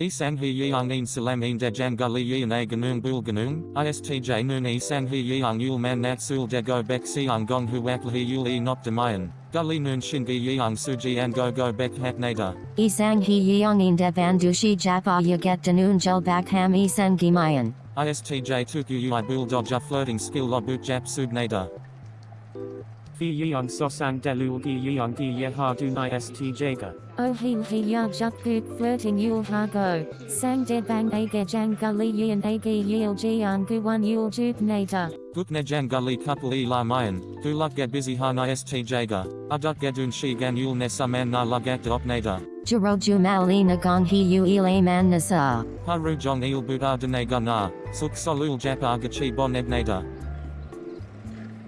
Isang hi yeong in salam in dejan gully yeon a ganung bul ganung, istj nun isang hi yeong yul man nat sul de go bek siang gong huak hi yul e not demayan, gully nun shingi yeong suji an go go bek hat nada. Isang hi yeong in devan dushi japa yaget danun jul bak ham isang gimayan. ISTJ tuku ui bul dodja flirting skill lobut jap sub nada. Yeong sosang delul gi yeong gi ye ha dun istj ga. Oh he he ya juk puk flirting yul ha go. Sang de bang age jang gully yin age yil jian gu one yul juk nata. Guknejan gully couple e la mayan, gu luk get busy han ISTJ ga, aduk gedun shi gan yul ne saman na lugat op nada. Juro jumali nagong hi yu ile man nasa. Haru jong il buddha dene ga na, suk solul jap agachi bon nada.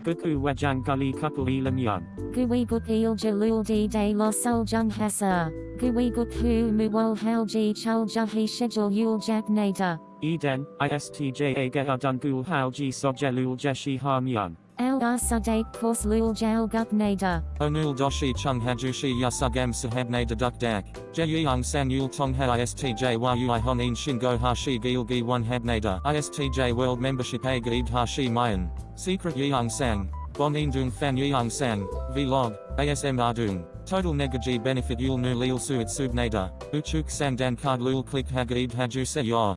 Buku wejang gully couple ilam yan. Gui il jalul di de lo sol jung hasa. Gui gut hu muwol hel ji chul juhi schedule yul jak nata. Eden, istj a ge adun gul hal ji sogjelul jeshi ha myan. Al asade kos lul jal gut nata. Onul doshi chung hajushi yasugam sahab nada duk dak, jeyang san yul tong ha ISTJ wa ui honin shingo hashi gil gi one hab nada. ISTJ world membership a gaid hashi mayan, secret yang sang. Bon Indung Fan Yang Sang, Vlog, ASM Ardung, Total Negaji Benefit Yul Nu Lil Suit Subnada, Uchuk Sang Dan Card Lul Click Hagaid Haju Se Yor.